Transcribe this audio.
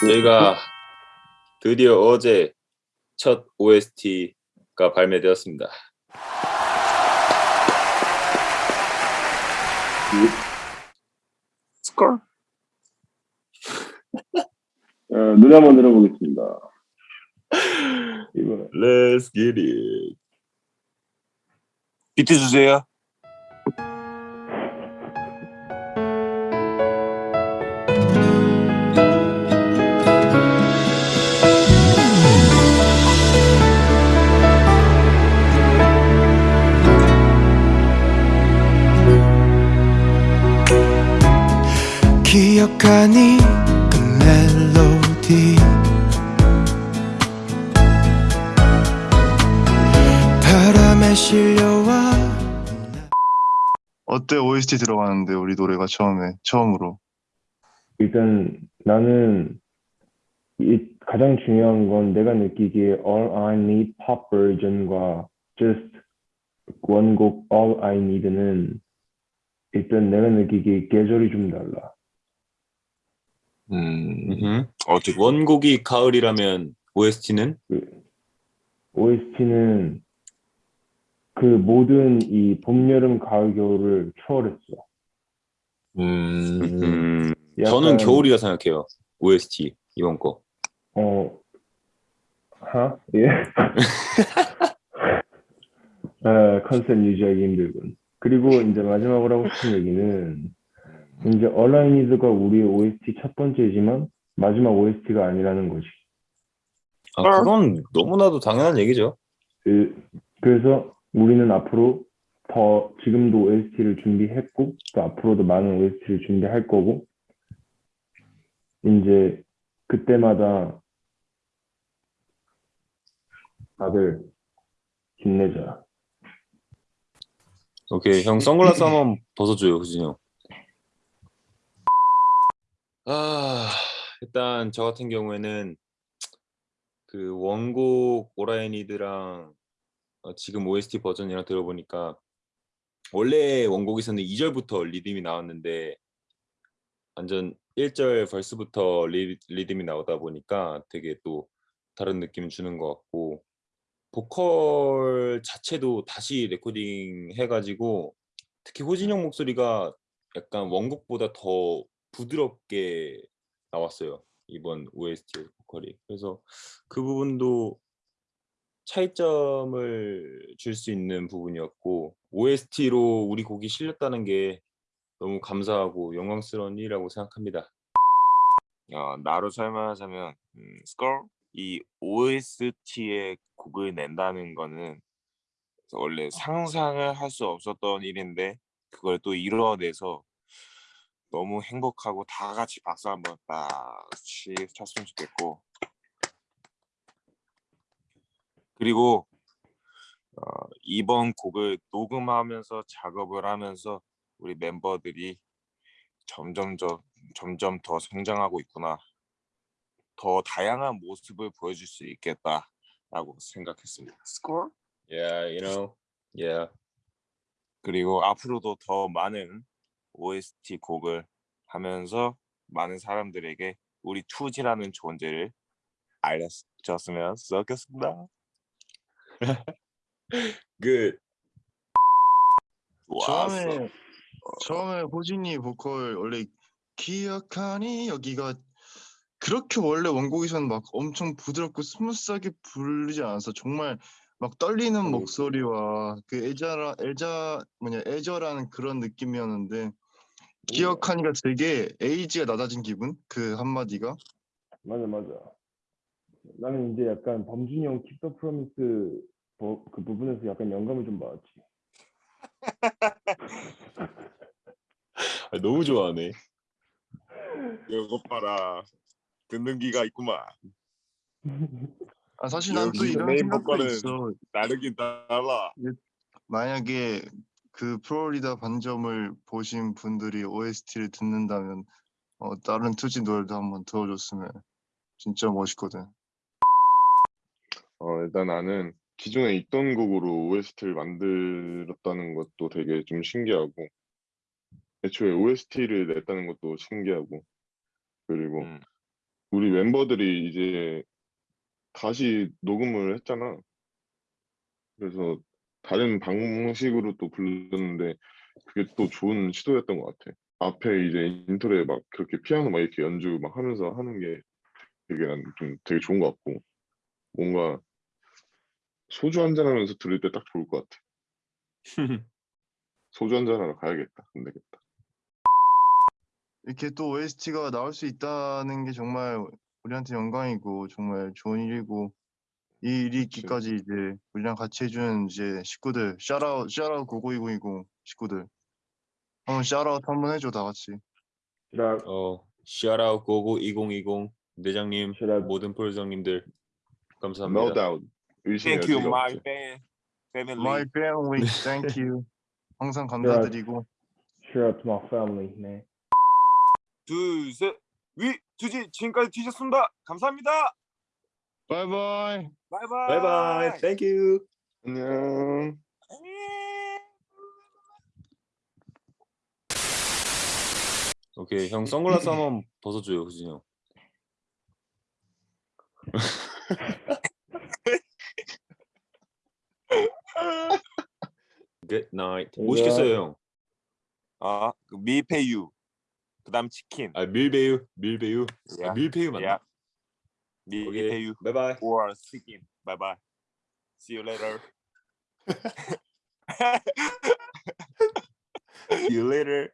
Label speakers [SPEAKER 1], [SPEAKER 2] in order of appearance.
[SPEAKER 1] 저희가 드디어 어제 첫 OST가 발매되었습니다.
[SPEAKER 2] 스컬?
[SPEAKER 3] 어, 노래 한번 들어보겠습니다. 이번에
[SPEAKER 1] Let's get it.
[SPEAKER 2] 비트 주세요.
[SPEAKER 4] 기억하니 그 멜로디. 바람에 실려와.
[SPEAKER 5] 어때 OST 들어가는데 우리 노래가 처음에 처음으로?
[SPEAKER 3] 일단 나는 이 가장 중요한 건 내가 느끼기에 All I Need Pop 버전과 Just 원곡 All I Need는 일단 내가 느끼기에 계절이 좀 달라.
[SPEAKER 2] 음,
[SPEAKER 1] 음흠.
[SPEAKER 2] 어떻게
[SPEAKER 1] 원곡이 가을이라면 OST는
[SPEAKER 3] OST는 그 모든 이 봄, 여름, 가을, 겨울을 초월했어.
[SPEAKER 2] 음,
[SPEAKER 1] 음,
[SPEAKER 3] 약간,
[SPEAKER 1] 저는 겨울이라 생각해요. OST 이번 거.
[SPEAKER 3] 어, 하? 예. 아, 컨셉 유지하기 힘들군. 그리고 이제 마지막으로 하고 싶은 얘기는 이제 얼라이니드가 우리의 OST 첫 번째지만 마지막 OST가 아니라는 거지.
[SPEAKER 1] 아, 그건 너무나도 당연한 얘기죠.
[SPEAKER 3] 그, 그래서 우리는 앞으로 더 지금도 OST를 준비했고 또 앞으로도 많은 OST를 준비할 거고 이제 그때마다 다들 힘내자.
[SPEAKER 1] 오케이, 형 선글라스 한번 벗어줘요, 후진이 형. 아, 일단 저 같은 경우에는 그 원곡 오라이니드랑 어, 지금 OST 버전이랑 들어보니까 원래 원곡에서는 2절부터 리듬이 나왔는데 완전 1절 벌스부터 리, 리듬이 나오다 보니까 되게 또 다른 느낌 주는 것 같고 보컬 자체도 다시 레코딩 해가지고 특히 호진이 형 목소리가 약간 원곡보다 더 부드럽게 나왔어요 이번 OST 보컬이 그래서 그 부분도 차이점을 줄 수 있는 부분이었고 OST로 우리 곡이 실렸다는 게 너무 감사하고 영광스러운 일이라고 생각합니다.
[SPEAKER 2] 어, 나로 설명하자면 음, 스컬 이 OST의 곡을 낸다는 거는 원래 상상을 할 수 없었던 일인데 그걸 또 이뤄내서 너무 행복하고 다 같이 박수 한번 딱 치- 쳤으면 좋겠고 그리고 어, 이번 곡을 녹음하면서 작업을 하면서 우리 멤버들이 점점 더 점점 더 성장하고 있구나. 더 다양한 모습을 보여줄 수 있겠다라고 생각했습니다. 스코어?
[SPEAKER 1] Yeah, you know, yeah.
[SPEAKER 2] 그리고 앞으로도 더 많은 OST 곡을 하면서 많은 사람들에게 우리 투지라는 존재를 알려줬으면 좋겠습니다.
[SPEAKER 1] Good.
[SPEAKER 2] 좋았어.
[SPEAKER 5] 처음에 처음에 호진이 보컬 원래 기억하니 여기가 그렇게 원래 원곡에서는 막 엄청 부드럽고 smooth하게 부르지 않아서 정말 막 떨리는
[SPEAKER 3] 음.
[SPEAKER 5] 목소리와 그 애자라 애자 뭐냐 애절한 그런 느낌이었는데 기억하니가 되게 에이지가 낮아진 기분 그 한마디가
[SPEAKER 3] 맞아 맞아. 나는 이제 약간 범준이 형 킵더 프로미스 버- 그 부분에서 약간 영감을 좀 받았지.
[SPEAKER 1] 아, 너무 좋아하네.
[SPEAKER 2] 이것 봐라. 듣는 기가 있구만.
[SPEAKER 5] 아 사실 난 또 이런 생각도 있어
[SPEAKER 2] 다르긴 달라.
[SPEAKER 5] 만약에 그 플로리다 반점을 보신 분들이 OST를 듣는다면 어, 다른 투지 노래도 한번 들어줬으면 진짜 멋있거든.
[SPEAKER 6] 어, 일단 나는 기존에 있던 곡으로 OST를 만들었다는 것도 되게 좀 신기하고, 애초에 OST를 냈다는 것도 신기하고, 그리고
[SPEAKER 2] 음.
[SPEAKER 6] 우리 멤버들이 이제 다시 녹음을 했잖아. 그래서 다른 방식으로 또 불렀는데 그게 또 좋은 시도였던 것 같아. 앞에 이제 intro에 막 그렇게 피아노 막 이렇게 연주 막 하면서 하는 게 되게 난 좀 되게 좋은 것 같고 뭔가 소주 한잔 하면서 들을 때 딱 좋을 것 같아. 소주 한잔 하러 가야겠다. 안 되겠다.
[SPEAKER 5] 이렇게 또 OST가 나올 수 있다는 게 정말 우리한테 영광이고 정말 좋은 일이고 이 일이 있기까지 이제 우리랑 같이 해주는 이제 식구들 샤라웃 샤라웃 고고2020 식구들 한번 샤라웃 한번 해줘 다 같이
[SPEAKER 3] Shout out,
[SPEAKER 1] 어, 샤라웃 고고 2020 대장님,
[SPEAKER 3] shout out,
[SPEAKER 1] 모든 프로정님들
[SPEAKER 6] No
[SPEAKER 1] 감사합니다.
[SPEAKER 6] doubt. 의심의
[SPEAKER 2] Thank you,
[SPEAKER 6] 여지가
[SPEAKER 2] my
[SPEAKER 6] 없지.
[SPEAKER 2] fan, family.
[SPEAKER 5] My family thank you 항상 감사드리고
[SPEAKER 3] shout out to my family, man.
[SPEAKER 2] 둘, 셋, 위, 투지, 지금까지 뒤졌습니다. 감사합니다.
[SPEAKER 5] 바이바이
[SPEAKER 2] 바이바이.
[SPEAKER 1] 바이바이. Thank you.
[SPEAKER 6] 안녕.
[SPEAKER 1] 오케이, 형 선글라스 한번 벗어줘요, 후진이 형. Good night. 뭐 시켰어요, 형?
[SPEAKER 2] 아, 그 밀푀유. 그다음 치킨.
[SPEAKER 1] 아, 밀푀유, 밀푀유. 아,
[SPEAKER 2] 야,
[SPEAKER 1] 밀배유 맞나?
[SPEAKER 2] 야.
[SPEAKER 1] 오케이,
[SPEAKER 2] 밀푀유
[SPEAKER 1] 바이바이.
[SPEAKER 2] or 치킨. Bye bye. See you later.
[SPEAKER 1] See you later.